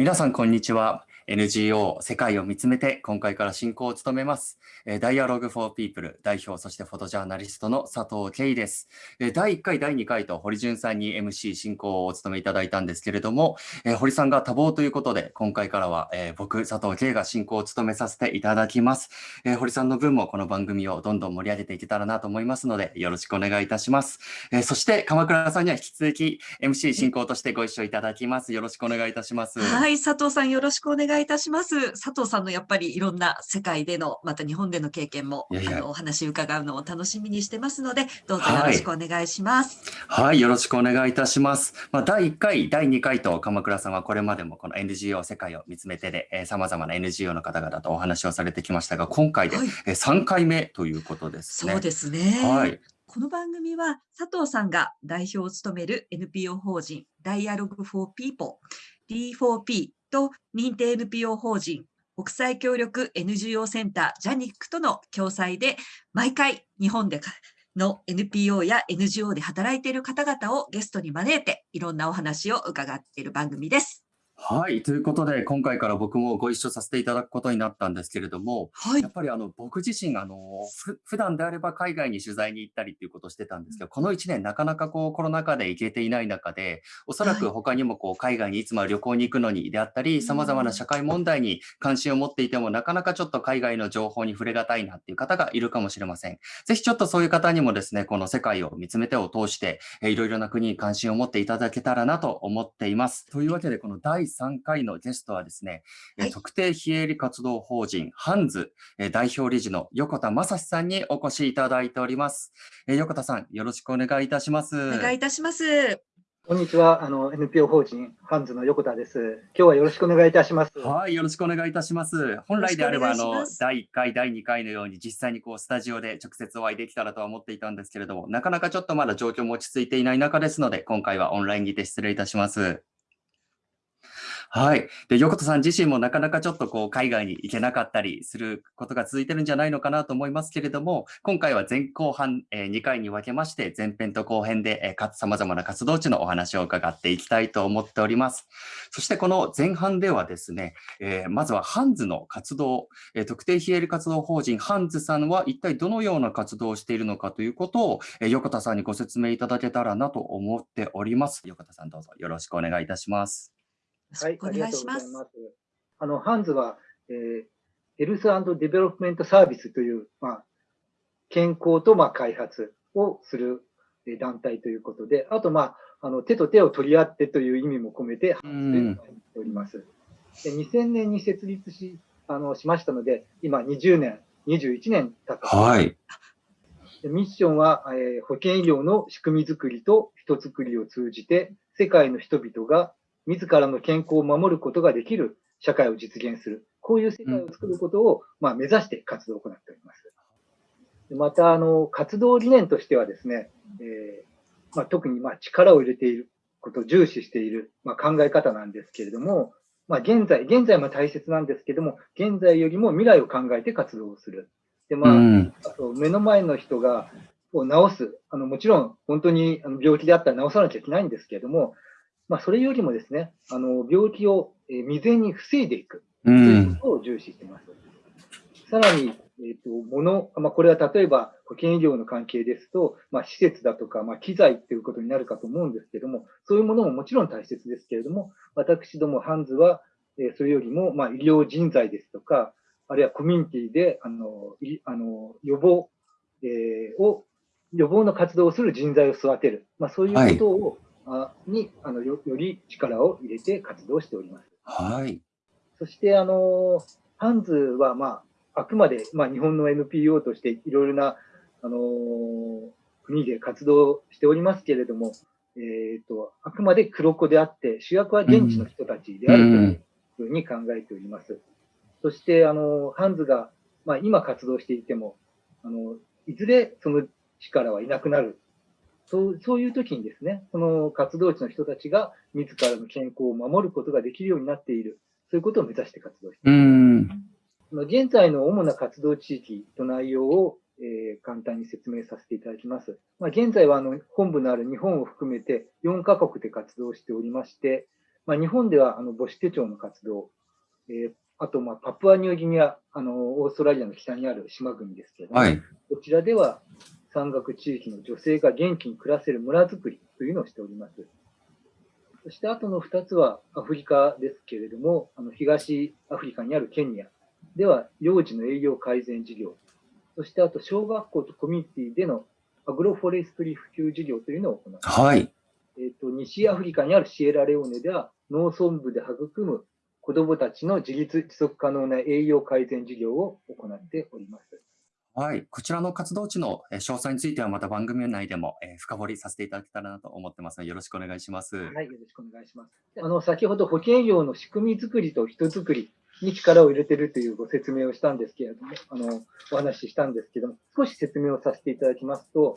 皆さん、こんにちは。NGO 世界を見つめて今回から進行を務めます。ダイアログフォーピープル代表、そしてフォトジャーナリストの佐藤圭です。第1回、第2回と堀潤さんに MC 進行をお務めいただいたんですけれども、堀さんが多忙ということで、今回からは僕、佐藤圭が進行を務めさせていただきます。堀さんの分もこの番組をどんどん盛り上げていけたらなと思いますので、よろしくお願いいたします。そして鎌倉さんには引き続き MC 進行としてご一緒いただきます。よろしくお願いいたします。はい、佐藤さんよろしくお願いいたします。佐藤さんのやっぱりいろんな世界での、また日本での経験も、いやいやあのお話伺うのを楽しみにしてますので、どうぞよろしくお願いします。はい、はい、よろしくお願いいたします。まあ、第1回、第2回と鎌倉さんはこれまでもこの NGO 世界を見つめてで、えー、様々な NGO の方々とお話をされてきましたが、今回で、はい、えー、3回目ということですね。そうですね。はい。この番組は佐藤さんが代表を務める NPO 法人 Dialogue for People D4P と認定 NPO 法人国際協力 NGO センタージャニックとの共催で毎回日本での NPO や NGO で働いている方々をゲストに招いていろんなお話を伺っている番組です。はい。ということで、今回から僕もご一緒させていただくことになったんですけれども、はい。やっぱりあの、僕自身、あの、ふ普段であれば海外に取材に行ったりっていうことをしてたんですけど、この1年なかなかこうコロナ禍で行けていない中で、おそらく他にもこう海外にいつも旅行に行くのにであったり、様々な社会問題に関心を持っていても、なかなかちょっと海外の情報に触れがたいなっていう方がいるかもしれません。ぜひちょっとそういう方にもですね、この世界を見つめてを通して、えいろいろな国に関心を持っていただけたらなと思っています。というわけで、この第3回のゲストはですね、はい、特定非営利活動法人ハンズ代表理事の横田正史さんにお越しいただいております。横田さん、よろしくお願いいたします。お願いいたします。こんにちは。あの NPO 法人ハンズの横田です。今日はよろしくお願いいたします。はい、よろしくお願いいたします。本来であればあの第1回、第2回のように実際にこうスタジオで直接お会いできたらとは思っていたんですけれども、なかなかちょっとまだ状況も落ち着いていない中ですので、今回はオンラインにて失礼いたします。はい。で、横田さん自身もなかなかちょっとこう海外に行けなかったりすることが続いてるんじゃないのかなと思いますけれども、今回は前後半、えー、2回に分けまして、前編と後編で、えー、か様々な活動地のお話を伺っていきたいと思っております。そしてこの前半ではですね、えー、まずはハンズの活動、えー、特定非営利活動法人ハンズさんは一体どのような活動をしているのかということを、えー、横田さんにご説明いただけたらなと思っております。横田さんどうぞよろしくお願いいたします。はい、ありがとうございます。あの、ハンズは、えー、 Health Development Service という、まあ、健康と、まあ、開発をする団体ということで、あと、まあ、あの、手と手を取り合ってという意味も込めて、ハンズでっております。で2000年に設立し、あの、しましたので、今20年、21年経った。はい。ミッションは、えー、保険医療の仕組みづくりと人づくりを通じて、世界の人々が自らの健康を守ることができる社会を実現する。こういう世界を作ることを、まあ、目指して活動を行っております。また、あの、活動理念としてはですね、えー、まあ、特にまあ力を入れていることを重視している、まあ、考え方なんですけれども、まあ、現在、現在も大切なんですけども、現在よりも未来を考えて活動をする。で、まあ、あと目の前の人が、を治す。あの、もちろん、本当に病気であったら治さなきゃいけないんですけれども、まあ、それよりもですね、あの、病気を未然に防いでいくということを重視しています。さらに、えっ、ー、と、もの、まあ、これは例えば保険医療の関係ですと、まあ、施設だとか、まあ、機材っていうことになるかと思うんですけれども、そういうものももちろん大切ですけれども、私どもハンズは、えー、それよりも、まあ、医療人材ですとか、あるいはコミュニティで、あの、いあの予防、えー、を、予防の活動をする人材を育てる。まあ、そういうことを、はいにあのよより力を入れて活動しております。はい。そして、あの、ハンズは、まあ、あくまで、まあ、日本の NPO としていろいろな、あの国で活動しておりますけれども、えっ、ー、と、あくまで黒子であって、主役は現地の人たちであるというふうに考えております。うん、そして、あの、ハンズが、まあ、今活動していても、あの、いずれその力はいなくなるそうそういう時にですね、その活動地の人たちが自らの健康を守ることができるようになっている、そういうことを目指して活動しています。現在の主な活動地域と内容を、えー、簡単に説明させていただきます。まあ、現在はあの本部のある日本を含めて4カ国で活動しておりまして、まあ、日本ではあの母子手帳の活動、えー、あと、まあ、パプアニューギニア、あの、オーストラリアの北にある島国ですけれども、はい、こちらでは山岳地域の女性が元気に暮らせる村づくりというのをしております。そして後の2つはアフリカですけれども、あの東アフリカにあるケニアでは幼児の栄養改善事業、そしてあと小学校とコミュニティでのアグロフォレストリー普及事業というのを行っています。はい。えっ、と、西アフリカにあるシエラレオネでは農村部で育む子どもたちの自立持続可能な栄養改善事業を行っております。はい。こちらの活動地の詳細についてはまた番組内でも深掘りさせていただけたらなと思ってますので、よろしくお願いします。はい。よろしくお願いします。あの、先ほど保険業の仕組み作りと人づくりに力を入れているというご説明をしたんですけれども、あの、お話ししたんですけども、少し説明をさせていただきますと、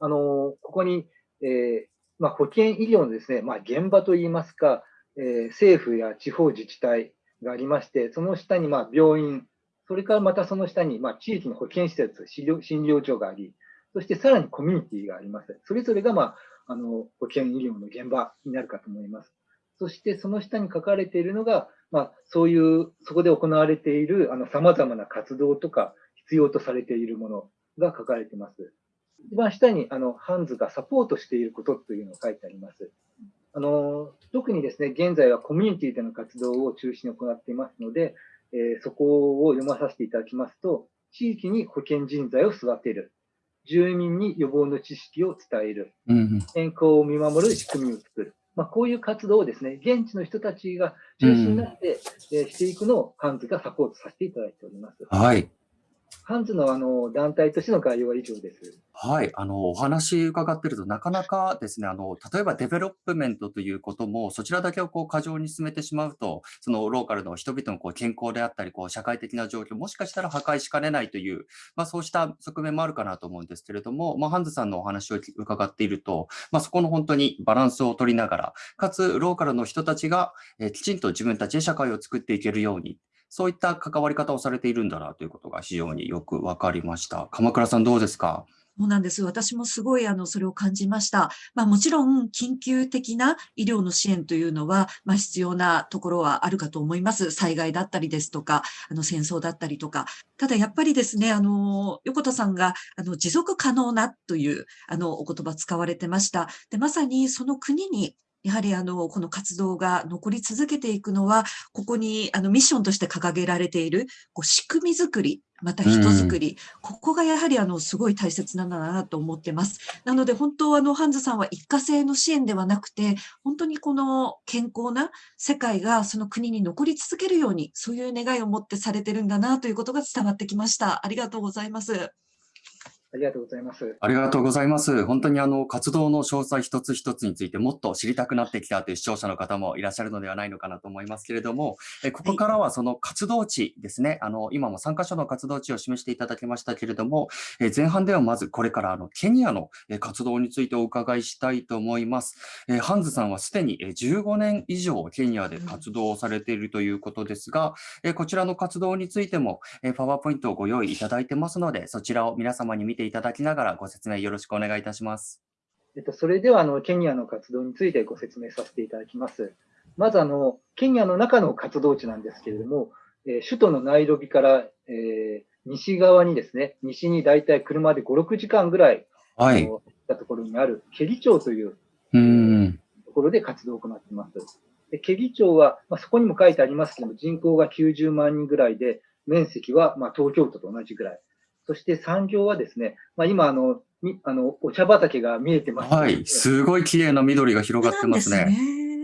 あの、ここに、えー、まあ、保険医療のですね、まあ、現場といいますか、えー、政府や地方自治体がありまして、その下にまあ病院、それからまたその下に、まあ、地域の保健施設、診療診療所があり、そしてさらにコミュニティがあります。それぞれが、まあ、あの保健医療の現場になるかと思います。そしてその下に書かれているのが、まあ、そういう、そこで行われているさまざまな活動とか、必要とされているものが書かれています。一番下に、あの、ハンズがサポートしていることというのを書いてあります。あの、特にですね、現在はコミュニティでの活動を中心に行っていますので、えー、そこを読まさせていただきますと、地域に保健人材を育てる、住民に予防の知識を伝える、健康を見守る仕組みを作る、まあ、こういう活動をですね、現地の人たちが中心になって、えしていくのをハンズがサポートさせていただいております。はい。ハンズのあの団体としての概要は以上です。はい、あのお話伺ってると、なかなかですね、あの例えばデベロップメントということも、そちらだけをこう過剰に進めてしまうと、そのローカルの人々のこう健康であったり、こう社会的な状況、もしかしたら破壊しかねないという、まあ、そうした側面もあるかなと思うんですけれども、まあ、ハンズさんのお話を伺っていると、まあ、そこの本当にバランスを取りながら、かつローカルの人たちが、えきちんと自分たちで社会を作っていけるように、そういった関わり方をされているんだなということが非常によくわかりました。鎌倉さんどうですか？そうなんです。私もすごい、あの、それを感じました。まあ、もちろん、緊急的な医療の支援というのは、まあ、必要なところはあるかと思います。災害だったりですとか、あの、戦争だったりとか。ただ、やっぱりですね、あの、横田さんが、あの、持続可能なという、あの、お言葉使われてました。で、まさにその国にやはりあの、この活動が残り続けていくのは、ここにあのミッションとして掲げられているこう仕組み作り、また人づくり、ここがやはりあの、すごい大切なんだなと思ってます。なので本当あの、ハンズさんは一過性の支援ではなくて、本当にこの健康な世界がその国に残り続けるように、そういう願いを持ってされてるんだなということが伝わってきました。ありがとうございます。ありがとうございます。ありがとうございます。本当にあの活動の詳細一つ一つについてもっと知りたくなってきたという視聴者の方もいらっしゃるのではないのかなと思いますけれども、えここからはその活動地ですね、あの今も3カ所の活動地を示していただきましたけれども、え前半ではまずこれからあのケニアの活動についてお伺いしたいと思います。えハンズさんはすでに15年以上ケニアで活動をされているということですが、えこちらの活動についてもえパワーポイントをご用意いただいてますので、そちらを皆様に見てていただきながらご説明よろしくお願いいたします。えっと、それではあのケニアの活動についてご説明させていただきます。まずあの、ケニアの中の活動地なんですけれども、えー、首都のナイロビから、えー、西側にですね、西に大体車で5、6時間ぐらい、はい、行ったところにあるケリ町といううんところで活動を行っています。でケリ町は、まあ、そこにも書いてありますけども、人口が90万人ぐらいで、面積はまあ東京都と同じぐらい。そして産業はですね、まあ、今あの、あのお茶畑が見えてます、はい、すごい綺麗な緑が広がってますね。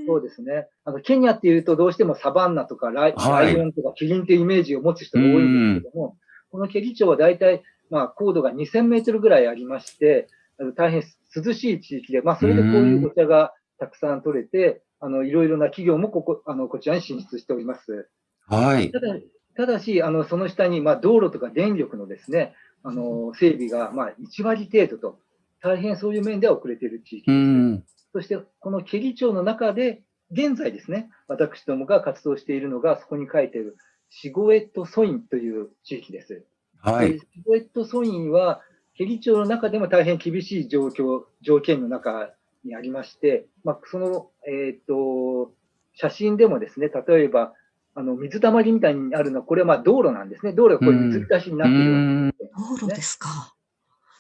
そうですね。あの、ケニアっていうとどうしてもサバンナとかライはい、ライオンとかキリンっていうイメージを持つ人が多いんですけども、このケリ町は大体、まあ、高度が2000メートルぐらいありまして、あの大変涼しい地域で、まあ、それでこういうお茶がたくさん取れて、あの、いろいろな企業もここ、あの、こちらに進出しております。はい。ただ、ただし、あのその下に、まあ、道路とか電力のですね、あの整備が、まあ、1割程度と、大変そういう面では遅れている地域です。そして、このケリ町の中で、現在ですね、私どもが活動しているのが、そこに書いているシゴエットソインという地域です。はい、シゴエットソインは、ケリ町の中でも大変厳しい状況、条件の中にありまして、まあ、その、えっ、ー、と、写真でもですね、例えば、あの、水たまりみたいにあるのは、これはまあ道路なんですね。道路がこういう水浸しになっているような、ね、道路ですか。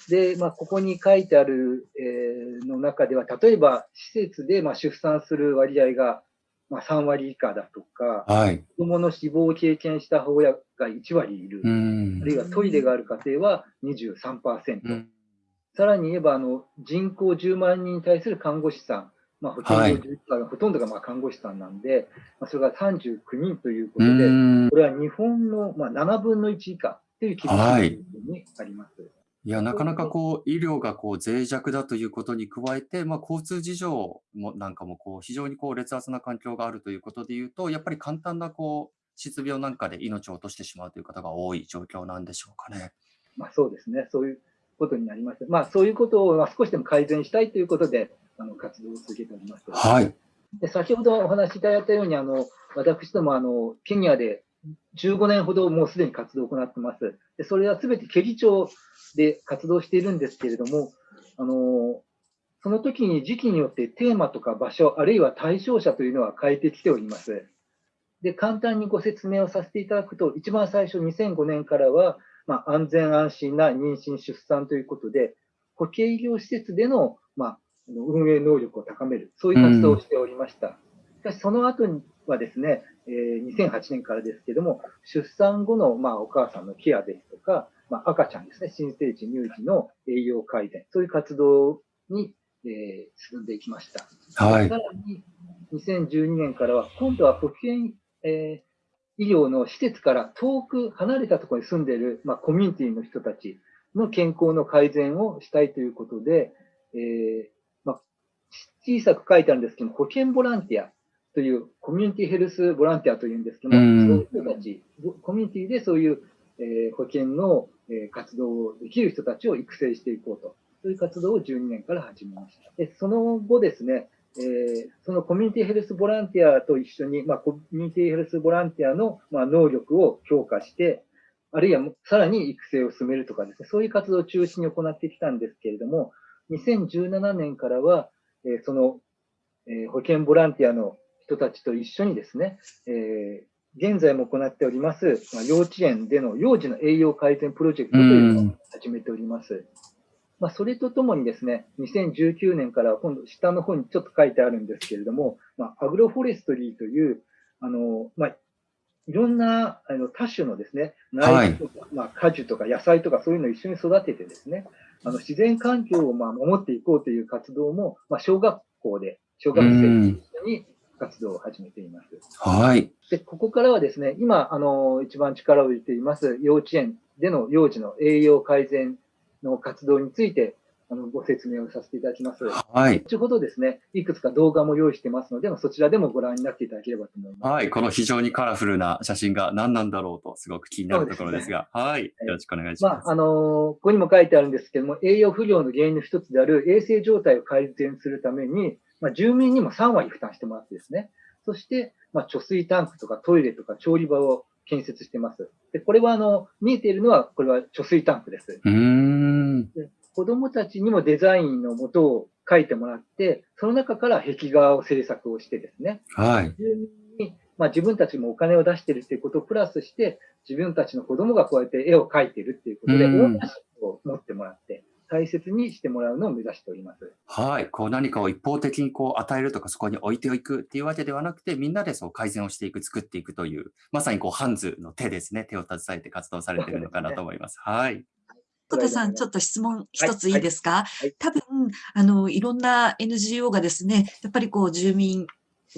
で、まあ、ここに書いてある、えー、の中では、例えば施設でまあ出産する割合がまあ3割以下だとか、はい、子供の死亡を経験した母親が1割いる、あるいはトイレがある家庭は23%、うん、さらに言えばあの人口10万人に対する看護師さん、まあ、ほとんど、はい、ほとんどがまあ看護師さんなんで、まあ、それが39人ということで、これは日本のまあ7分の1以下という規模にあります。はいいや、なかなかこう、医療がこう脆弱だということに加えて、まあ、交通事情もなんかもこう、非常にこう劣悪な環境があるということでいうと、やっぱり簡単なこう、失病なんかで命を落としてしまうという方が多い状況なんでしょうかね。まあ、そうですね。そういうことになります。まあ、そういうことを少しでも改善したいということで、あの、活動を続けております。はい。で先ほどお話しいただいたように、あの、私ども、あの、ケニアで15年ほどもうすでに活動を行ってます。でそれはすべてケリ町で活動しているんですけれども、あのその時に時期によってテーマとか場所、あるいは対象者というのは変えてきております。で簡単にご説明をさせていただくと、一番最初、2005年からは、まあ、安全安心な妊娠・出産ということで、保健医療施設での、まあ、運営能力を高める、そういう活動をしておりました。しかし、その後はですね、えー、2008年からですけども、出産後の、まあ、お母さんのケアですとか、まあ、赤ちゃんですね、新生児、乳児の栄養改善、そういう活動に、えー、進んでいきました。はい。さらに、2012年からは、今度は保健、えー、医療の施設から遠く離れたところに住んでいる、まあ、コミュニティの人たちの健康の改善をしたいということで、えーまあ、小さく書いてあるんですけど保健ボランティアというコミュニティヘルスボランティアというんですけども、そういう人たち、コミュニティでそういう、えー、保険の、えー、活動をできる人たちを育成していこうと、そういう活動を12年から始めました。でその後ですね、えー、そのコミュニティヘルスボランティアと一緒に、まあ、コミュニティヘルスボランティアの、まあ、能力を強化して、あるいはさらに育成を進めるとかですね、そういう活動を中心に行ってきたんですけれども、2017年からは、えー、その、えー、保険ボランティアの人たちと一緒にですね、えー、現在も行っております、まあ、幼稚園での幼児の栄養改善プロジェクトというのを始めております。まあ、それとともにですね、2019年から今度下の方にちょっと書いてあるんですけれども、まあ、アグロフォレストリーという、あの、まあ、いろんなあの多種のですね、苗木とか、はい、まあ、果樹とか野菜とかそういうのを一緒に育ててですね、あの自然環境をまあ守っていこうという活動も、まあ、小学校で、小学生と一緒に活動を始めています。はい。で、ここからはですね、今、あの、一番力を入れています幼稚園での幼児の栄養改善の活動について、あの、ご説明をさせていただきます。はい。後ほどですね、いくつか動画も用意してますので、そちらでもご覧になっていただければと思います。はい。この非常にカラフルな写真が何なんだろうと、すごく気になるところですが、すね、はい。よろしくお願いします。まあ、あのここにも書いてあるんですけども、栄養不良の原因の一つである衛生状態を改善するために、まあ、住民にも3割負担してもらってですね、そして、まあ、貯水タンクとかトイレとか調理場を建設してます。で、これはあの、見えているのは、これは貯水タンクです。うんで子供たちにもデザインのもとを書いてもらって、その中から壁画を制作をしてですね。はい。まあ、自分たちもお金を出してるっていうことをプラスして、自分たちの子供がこうやって絵を描いてるっていうことで、オーナーシップを持ってもらって、大切にしてもらうのを目指しております。はい。こう何かを一方的にこう与えるとかそこに置いていくっていうわけではなくて、みんなでそう改善をしていく、作っていくという、まさにこうハンズの手ですね。手を携えて活動されているのかなと思います。すね、はい。小田さん、ちょっと質問一ついいですか、はいはい、多分、あの、いろんな NGO がですね、やっぱりこう、住民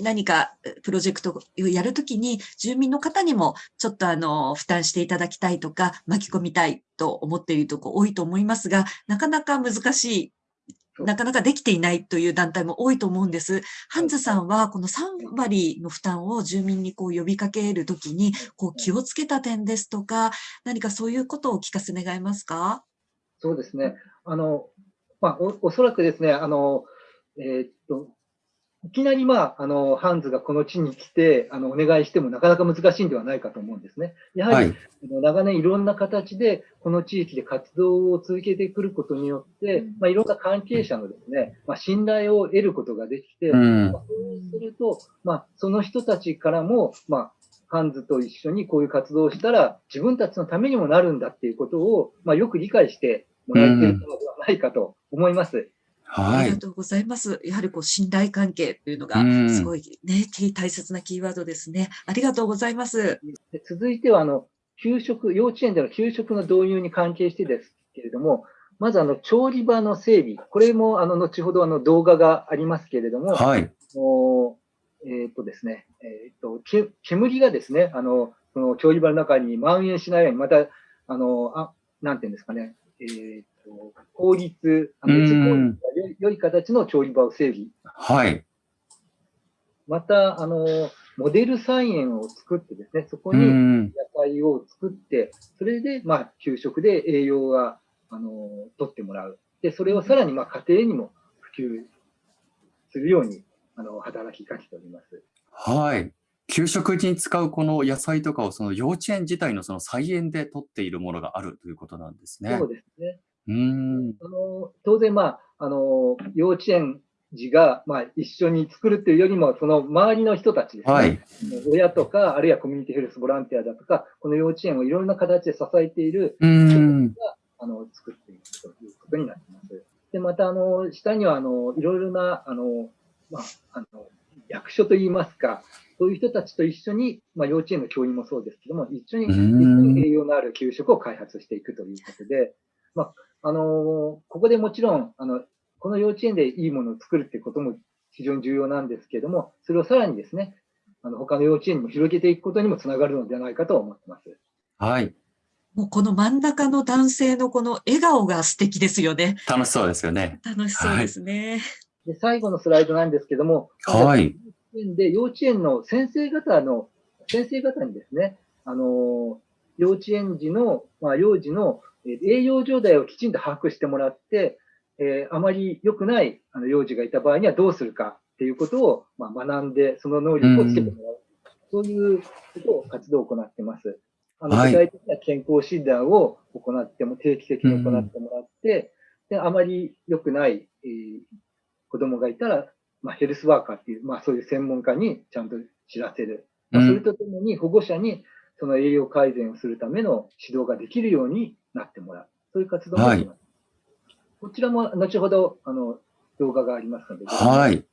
何かプロジェクトをやるときに、住民の方にもちょっとあの、負担していただきたいとか、巻き込みたいと思っているとこ多いと思いますが、なかなか難しいなかなかできていないという団体も多いと思うんです。ハンズさんはこの3割の負担を住民にこう呼びかけるときにこう気をつけた点ですとか、何かそういうことをお聞かせ願えますか？そうですね。あの、まあ、おおそらくですね、あの、えー、っと、いきなり、まあ、あの、ハンズがこの地に来て、あの、お願いしてもなかなか難しいんではないかと思うんですね。やはり、はい、長年いろんな形で、この地域で活動を続けてくることによって、まあ、いろんな関係者のですね、まあ、信頼を得ることができて、うん、まあ、そうすると、まあ、その人たちからも、まあ、ハンズと一緒にこういう活動をしたら、自分たちのためにもなるんだっていうことを、まあ、よく理解してもらえているのではないかと思います。はい。ありがとうございます。やはりこう信頼関係というのがすごいね、大切なキーワードですね。ありがとうございます。続いては、あの、給食、幼稚園での給食の導入に関係してですけれども、まずあの、調理場の整備。これもあの、後ほどあの、動画がありますけれども、はい。えっ、とですね、えっ、と、煙がですね、あの、その調理場の中に蔓延しないように、また、あの、あなんていうんですかね、えーと、効率、熱効率が良い形の調理場を整備。はい。また、あの、モデル菜園を作ってですね、そこに野菜を作って、それで、まあ、給食で栄養が、あの、取ってもらう。で、それをさらに、まあ、家庭にも普及するように、あの、働きかけております。はい。給食に使うこの野菜とかをその幼稚園自体のその菜園で取っているものがあるということなんですね。そうですね。うん。あの当然、まあ、あの幼稚園児が、まあ、一緒に作るっていうよりも、その周りの人たちですね、はい、親とか、あるいはコミュニティヘルスボランティアだとか、この幼稚園をいろんな形で支えている人たちがあの作っていくということになっています。で、また、あの、下には、あの、いろいろな、あの、まあ、あの、役所といいますか、そういう人たちと一緒に、まあ、幼稚園の教員もそうですけども、一緒に一緒に栄養のある給食を開発していくということで、まあ、あの、ここでもちろん、あの、この幼稚園でいいものを作るっていうことも非常に重要なんですけれども、それをさらにですね、あの、他の幼稚園にも広げていくことにもつながるのではないかと思ってます。はい。もうこの真ん中の男性のこの笑顔が素敵ですよね。楽しそうですよね。楽しそうですね。はい、で最後のスライドなんですけども、はい。で、幼稚園の先生方の、先生方にですね、あの、幼稚園児の、まあ、幼児の栄養状態をきちんと把握してもらって、えー、あまり良くないあの幼児がいた場合にはどうするかっていうことを、まあ、学んで、その能力をつけてもらう。そういうことを活動を行っています。あの具体的な健康診断を行っても、定期的に行ってもらって、で、あまり良くない、えー、子供がいたら、まあ、ヘルスワーカーっていう、まあ、そういう専門家にちゃんと知らせる。まあ、それとともに保護者にその栄養改善をするための指導ができるようになってもらう。そういう活動もあります。はい、こちらも後ほどあの動画がありますので、はい。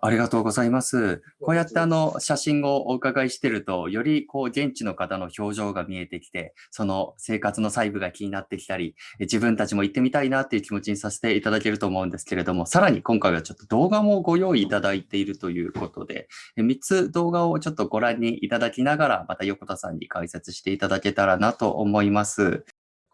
ありがとうございます。こうやってあの写真をお伺いしてると、よりこう現地の方の表情が見えてきて、その生活の細部が気になってきたり、自分たちも行ってみたいなっていう気持ちにさせていただけると思うんですけれども、さらに今回はちょっと動画もご用意いただいているということで、3つ動画をちょっとご覧にいただきながら、また横田さんに解説していただけたらなと思います。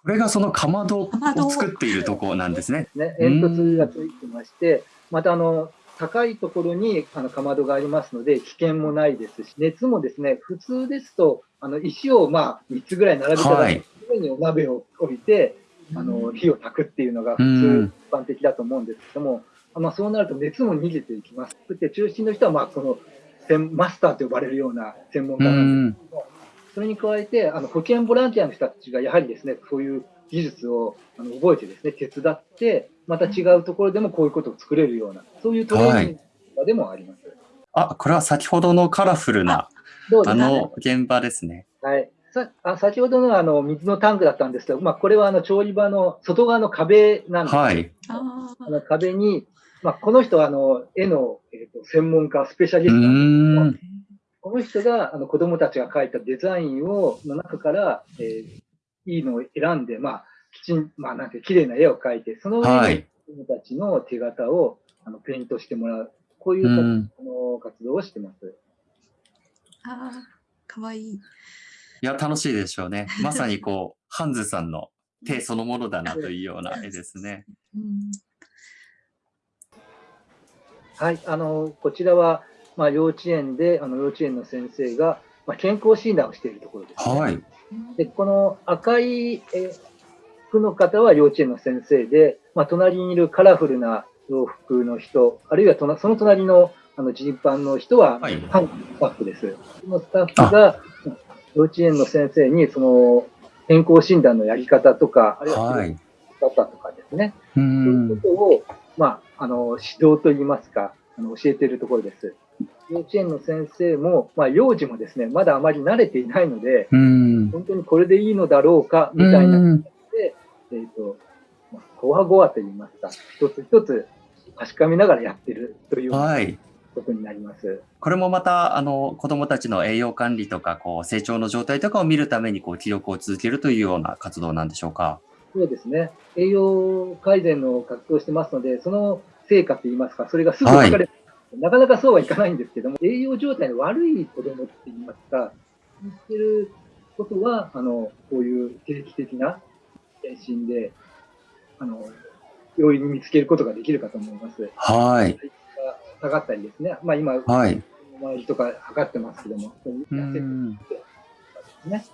これがそのかまどを作っているところなんですね。ね煙突がついてまして、またあの、高いところにあのかまどがありますので、危険もないですし、熱もですね、普通ですと、あの石をまあ3つぐらい並べたら、はい、上にお鍋を置いて、あの火を焚くっていうのが普通、一般的だと思うんですけども、まあ、そうなると熱も逃げていきます。そして中心の人はまあこのマスターと呼ばれるような専門家なんですけども、それに加えて、あの保健ボランティアの人たちがやはりですね、そういう技術をあの覚えてですね、手伝って、また違うところでもこういうことを作れるような、そういうトレーニングでもあります。はい、あ、これは先ほどのカラフルな、あの現場ですね。はい。さあ先ほどのあの水のタンクだったんですけど、まあ、これはあの調理場の外側の壁なんです、はい、あの壁に、まあ、この人はあの絵の、えーと、専門家、スペシャリストなんですけどこの人があの子供たちが描いたデザインをの中から、えー、いいのを選んで、まあ、きちん、まあ、なんて、綺麗な絵を描いて、その上に子供たちの手形を、あのペイントしてもらう、こういう、うん、あの活動をしてます。ああ、かわいい。いや、楽しいでしょうね。まさにこう、ハンズさんの手そのものだなというような絵ですね。うん、はい、あの、こちらは、まあ、幼稚園で、あの幼稚園の先生が、まあ、健康診断をしているところです、ね、はい。で、この赤い、え服の方は幼稚園の先生で、まあ、隣にいるカラフルな洋服の人、あるいはそのその隣のあのジーパンの人は、はいパンスタッフです。そのスタッフが幼稚園の先生にその健康診断のやり方とか、あるいははい。方とかですね、うそういうんことを、まあ、あの指導といいますか、あの教えているところです。幼稚園の先生も、まあ、幼児もですね、まだあまり慣れていないので、うん。本当にこれでいいのだろうか、みたいなうんえっ、と、まあごわごわと言いますか、一つ一つ確かめながらやってるというはい。ことになります。これもまた、あの、子供たちの栄養管理とか、こう、成長の状態とかを見るために、こう、記録を続けるというような活動なんでしょうか？そうですね。栄養改善の活動をしてますので、その成果といいますか、それがすぐ分かれる、なかなかそうはいかないんですけども、栄養状態の悪い子供って言いますか、言ってることは、あの、こういう定期的な検診で、あの、容易に見つけることができるかと思います。はい。下がったりですね。まあ今、はい。周りとか測ってますけども、う痩せてるん。ですね。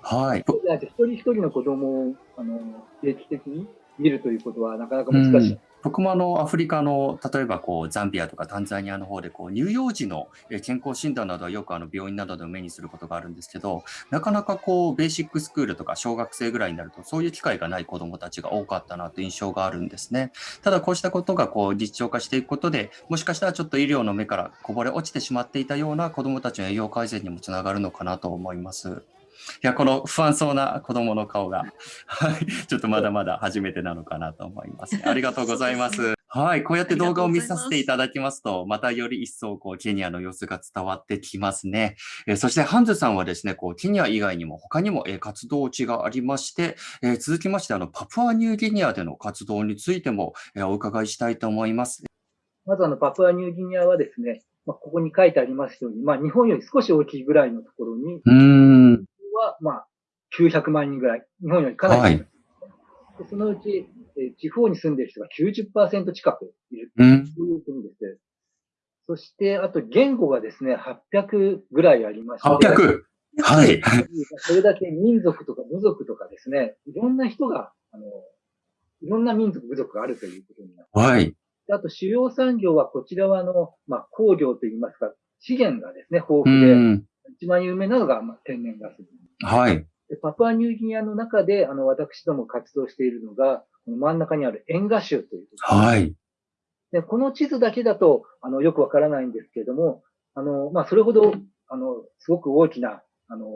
はい。一人一人の子供をあの定期的に見るということはなかなか難しい。僕もあのアフリカの例えばこうザンビアとかタンザニアの方でこう乳幼児の健康診断などはよくあの病院などで目にすることがあるんですけどなかなかこうベーシックスクールとか小学生ぐらいになるとそういう機会がない子どもたちが多かったなという印象があるんですねただこうしたことがこう実証化していくことでもしかしたらちょっと医療の目からこぼれ落ちてしまっていたような子どもたちの栄養改善にもつながるのかなと思います。いや、この不安そうな子供の顔が、はい、ちょっとまだまだ初めてなのかなと思います、ね。ありがとうございます。はい、こうやって動画を見させていただきますと、またより一層、こう、ケニアの様子が伝わってきますね。えーそして、ハンズさんはですね、こう、ケニア以外にも他にも、えー活動地がありまして、えー続きまして、あの、パプアニューギニアでの活動についても、えーお伺いしたいと思います。まずあのパプアニューギニアはですね、まあ、ここに書いてありますように、まあ、日本より少し大きいぐらいのところにまあ、900万人ぐらい、日本よりかなり、はいでそのうち、えー地方に住んでいる人が90%近くいるうん。という国です。そして、あと言語がですね、800ぐらいありまして、800! はい。それだけ民族とか部族とかですね、いろんな人が、あの、いろんな民族、部族があるということになる。はい。あと主要産業はこちらはあの、まあ、工業といいますか、資源がですね、豊う富で、ん。一番有名なのが、まあ、天然ガス。はい。でパプアニューギニアの中で、あの、私ども活動しているのが、この真ん中にあるエンガ州という。はい。で、この地図だけだと、あの、よくわからないんですけれども、あの、まあ、それほど、あの、すごく大きな、あの、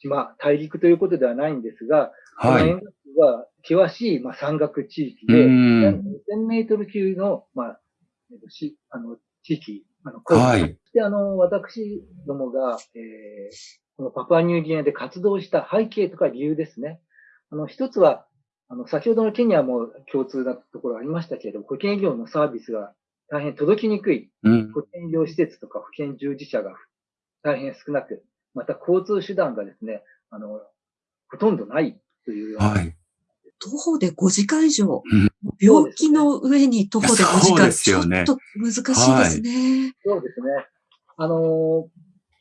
島、大陸ということではないんですが、こはい。のエンガ州は険しい、まあ、山岳地域うで、ん。2000メートル級の、まあ、えっとしあの、地域、あの、広はい。で、あの、私どもが、えーこのパプアニューギニアで活動した背景とか理由ですね。あの、一つは、あの、先ほどのケニアも共通なところありましたけれども、保険医療のサービスが大変届きにくい、うん。保険医療施設とか保険従事者が大変少なく、また交通手段がですね、あの、ほとんどないというようなはい。徒歩で5時間以上うん。病気の上に徒歩で5時そう間。ですよねちょっと難しいですね。そうですね。あのー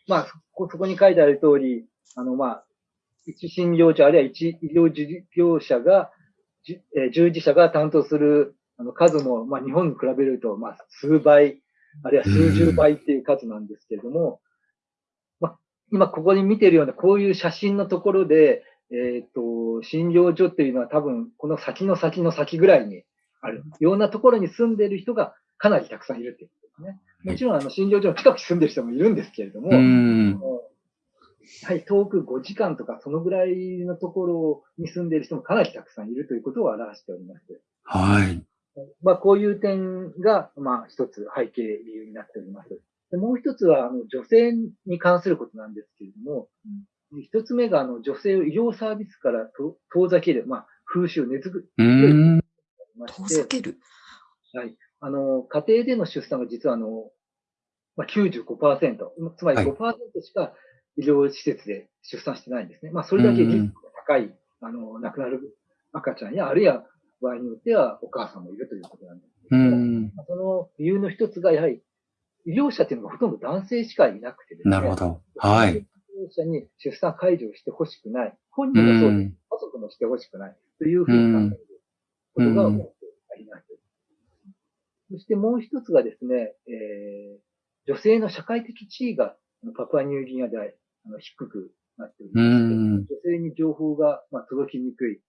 まあ、そこに書いてある通り、あの、まあ、一診療所、あるいは一医療事業者が、じえー従事者が担当するあの数も、まあ、日本に比べると、まあ、数倍、あるいは数十倍っていう数なんですけれども、まあ、今ここに見てるような、こういう写真のところで、えっ、と、診療所っていうのは多分、この先の先の先ぐらいにあるようなところに住んでいる人がかなりたくさんいるっていうことですね。もちろん、あの、診療所の近くに住んでる人もいるんですけれども、うん。はい、遠く5時間とか、そのぐらいのところに住んでいる人もかなりたくさんいるということを表しております。はい。まあ、こういう点が、まあ、一つ背景理由になっております。でもう一つは、あの、女性に関することなんですけれども、一つ目が、あの、女性を医療サービスからと遠ざける、まあ、風習、根付く、うん。ま遠ざ、ける。はい。あの、家庭での出産が実はあの、まあ、95%、つまりはい5%しか医療施設で出産してないんですね。まあ、それだけリスクが高い、あの、亡くなる赤ちゃんや、あるいは場合によってはお母さんもいるということなんですけど。その理由の一つが、やはり、医療者っていうのがほとんど男性しかいなくてですね。なるほど。はい。者に出産解除をしてほしくない。本人もそうです。家族もしてほしくない。というふうに考えることが多くあります。そしてもう一つがですね、えー、女性の社会的地位がパプアニューギニアであの低くなっておりまして、女性に情報が、まあ、届きにくい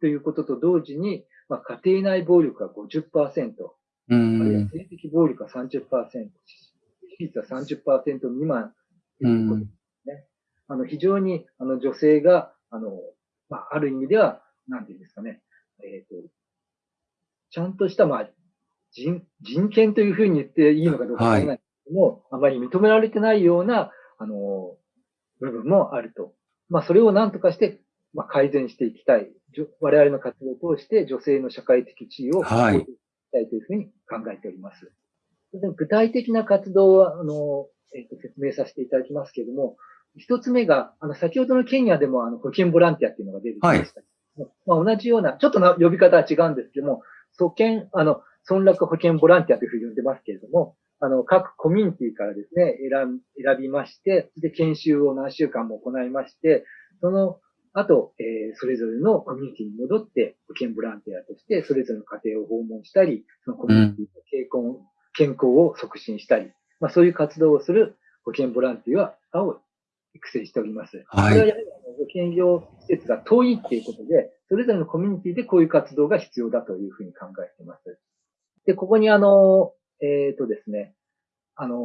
ということと同時に、まあ、家庭内暴力が50%、あるいは性的暴力が30%、比率は30%未満ということですね。あの非常にあの女性が、あの、まあ、ある意味では、なんていうんですかね、えっ、ー、と、ちゃんとした、まあ、人、人権というふうに言っていいのかどうかわからないけども、はい、あまり認められてないような、あの、部分もあると。まあ、それを何とかして、まあ、改善していきたい。我々の活動を通して女性の社会的地位を向上していきたいというふうに考えております。はい、具体的な活動は、あの、えっ、ー、と、説明させていただきますけれども、一つ目が、あの、先ほどのケニアでも、あの、保険ボランティアっていうのが出てきました。はい、まあ、同じような、ちょっとな呼び方は違うんですけども、保険、あの、村落保険ボランティアというふうに呼んでますけれども、あの、各コミュニティからですね、選選びまして、で、研修を何週間も行いまして、その後、えー、それぞれのコミュニティに戻って、保健ボランティアとして、それぞれの家庭を訪問したり、そのコミュニティの健康,、健康を促進したり、まあ、そういう活動をする保健ボランティアを育成しております。はい。それはやはり保健業施設が遠いっていうことで、それぞれのコミュニティでこういう活動が必要だというふうに考えています。で、ここにあの、えっ、ー、とですね、あの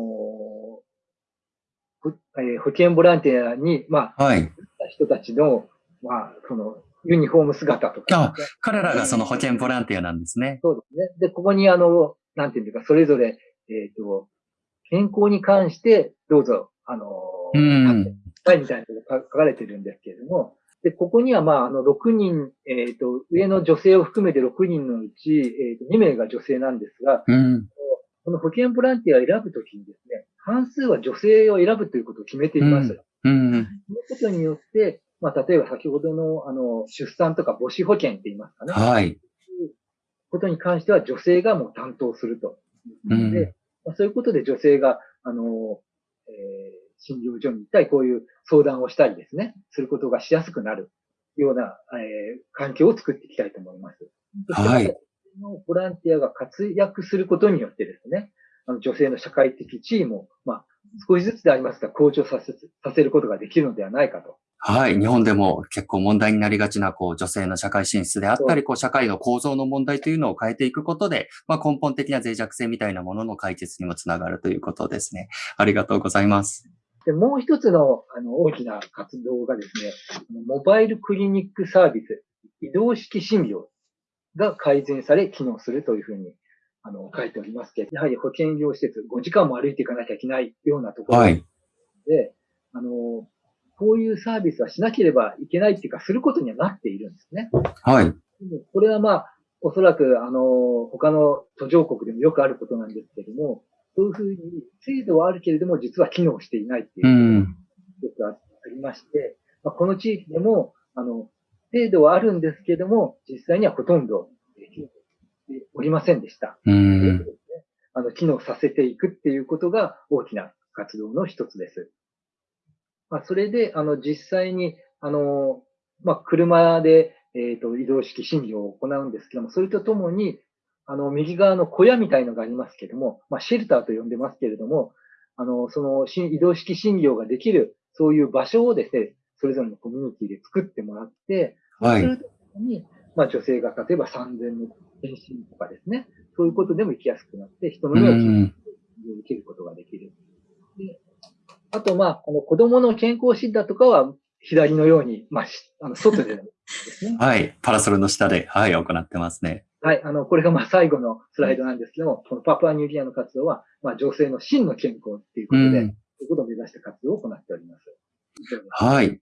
えー、保健ボランティアに、まあ、はい、人たちの、まあ、その、ユニフォーム姿とか、ね、彼らがその保健ボランティアなんですね。そうですね。で、ここにあの、なんていうか、それぞれ、えっ、ー、と、健康に関して、どうぞ、あの、うん。はい、みたいなことが書かれてるんですけれども、で、ここには、まあ、あの、6人、えっ、ー、と、上の女性を含めて6人のうち、えっ、ー、と、2名が女性なんですが、うん、この保健ボランティアを選ぶときにですね、半数は女性を選ぶということを決めています。うん。うん、そのことによって、まあ、例えば先ほどの、あの、出産とか母子保険って言いますかね。はい。ことに関しては女性がもう担当すると。うん、で、まあ、そういうことで女性が、あの、えー診療所に行ったり、こういう相談をしたりですね、することがしやすくなるような、えー、環境を作っていきたいと思います。はい。ボランティアが活躍することによってですね、あの女性の社会的地位も、まあ、少しずつでありますが、向上させさせることができるのではないかとはい。日本でも結構問題になりがちな、こう、女性の社会進出であったり、こう、社会の構造の問題というのを変えていくことで、まあ、根本的な脆弱性みたいなものの解決にもつながるということですね。ありがとうございます。で、もう一つの、あの、大きな活動がですね、モバイルクリニックサービス、移動式診療が改善され、機能するというふうに、あの、書いておりますけど、やはり保健医療施設、5時間も歩いていかなきゃいけないようなところで、はい、あの、こういうサービスはしなければいけないっていうか、することにはなっているんですね。はい。これはまあ、おそらく、あの、他の途上国でもよくあることなんですけども、そういうふうに制度はあるけれども、実は機能していないっていうよくありまして、まあ、この地域でも、あの、制度はあるんですけども、実際にはほとんど機能しておりませんでした。うんあの、機能させていくっていうことが大きな活動の一つです。まあ、それで、あの、実際に、あの、まあ、車で、えっ、ー、と、移動式診療を行うんですけども、それとともに、あの、右側の小屋みたいのがありますけども、まあ、シェルターと呼んでますけれども、あの、その、移動式診療ができる、そういう場所をですね、それぞれのコミュニティで作ってもらって、はい。に、まあ、女性が例えば産前の検診とかですね、そういうことでも行きやすくなって、人の命を受けることができる。であと、まあ、あの、子供の健康診断とかは、左のように、まあ、あの、外でですね。はい。パラソルの下で、はい、行ってますね。はい。あの、これがまあ最後のスライドなんですけども、このパプアニューギアの活動は、まあ女性の真の健康っていうことで、うん、そういうことを目指して活動を行っております。はい。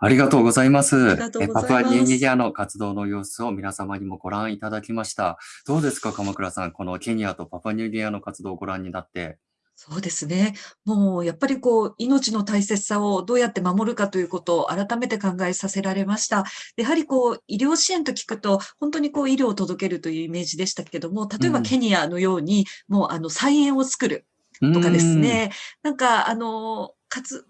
ありがとうございます。パプアニューギアの活動の様子を皆様にもご覧いただきました。どうですか、鎌倉さん。このケニアとパプアニューギアの活動をご覧になって。そうですね。もうやっぱりこう、命の大切さをどうやって守るかということを改めて考えさせられました。やはりこう、医療支援と聞くと、本当にこう、医療を届けるというイメージでしたけども、例えばケニアのように、もうあの、菜園を作るとかですね、なんかあの、かつ、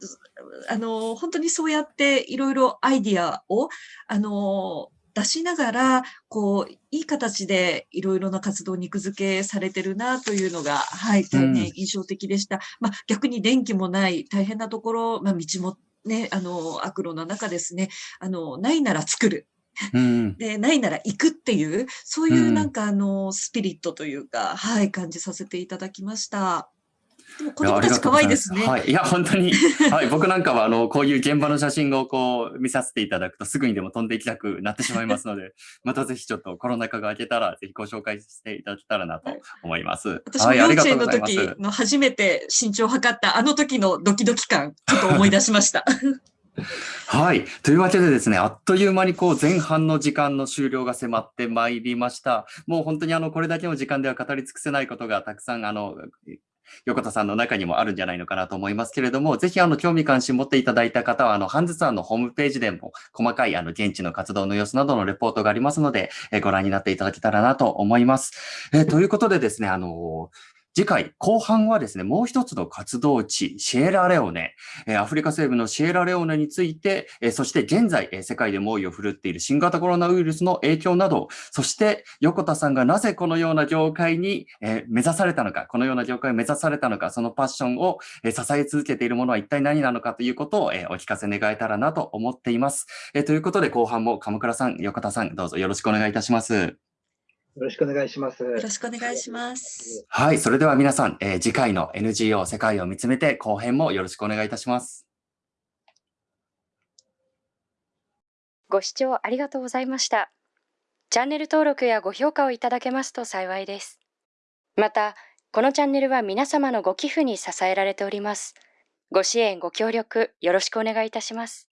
あの、本当にそうやっていろいろアイディアを、あの、出しながら、こう、いい形でいろいろな活動肉付けされてるなというのが、はい、大変印象的でした。うん、まあ、逆に電気もない大変なところ、まあ、道もね、あの、悪路の中ですね、あの、ないなら作る。うん、で、ないなら行くっていう、そういうなんかあの、スピリットというか、はい、感じさせていただきました。でも子供たち可愛いですね。はい。いや、本当に、はい。僕なんかは、あの、こういう現場の写真をこう、見させていただくと、すぐにでも飛んでいきたくなってしまいますので、またぜひちょっとコロナ禍が明けたら、ぜひご紹介していただけたらなと思います。はい、私も幼稚園の時の初めて身長を測ったあの時のドキドキ感、ちょっと思い出しました。はい。というわけでですね、あっという間にこう前半の時間の終了が迫ってまいりました。もう本当にあの、これだけの時間では語り尽くせないことがたくさんあの、横田さんの中にもあるんじゃないのかなと思いますけれども、ぜひあの興味関心持っていただいた方は、あの、ハンズさんのホームページでも細かいあの現地の活動の様子などのレポートがありますので、えご覧になっていただけたらなと思います。えということでですね、あの次回、後半はですね、もう一つの活動地、シエラレオネ、アフリカ西部のシエラレオネについて、そして現在、世界で猛威を振るっている新型コロナウイルスの影響など、そして横田さんがなぜこのような業界に目指されたのか、このような業界を目指されたのか、そのパッションを支え続けているものは一体何なのかということをお聞かせ願えたらなと思っています。ということで、後半も鎌倉さん、横田さん、どうぞよろしくお願いいたします。よろしくお願いします。よろしくお願いします。はい。それでは皆さん、えー、次回の NGO 世界を見つめて後編もよろしくお願いいたします。ご視聴ありがとうございました。チャンネル登録やご評価をいただけますと幸いです。また、このチャンネルは皆様のご寄付に支えられております。ご支援、ご協力、よろしくお願いいたします。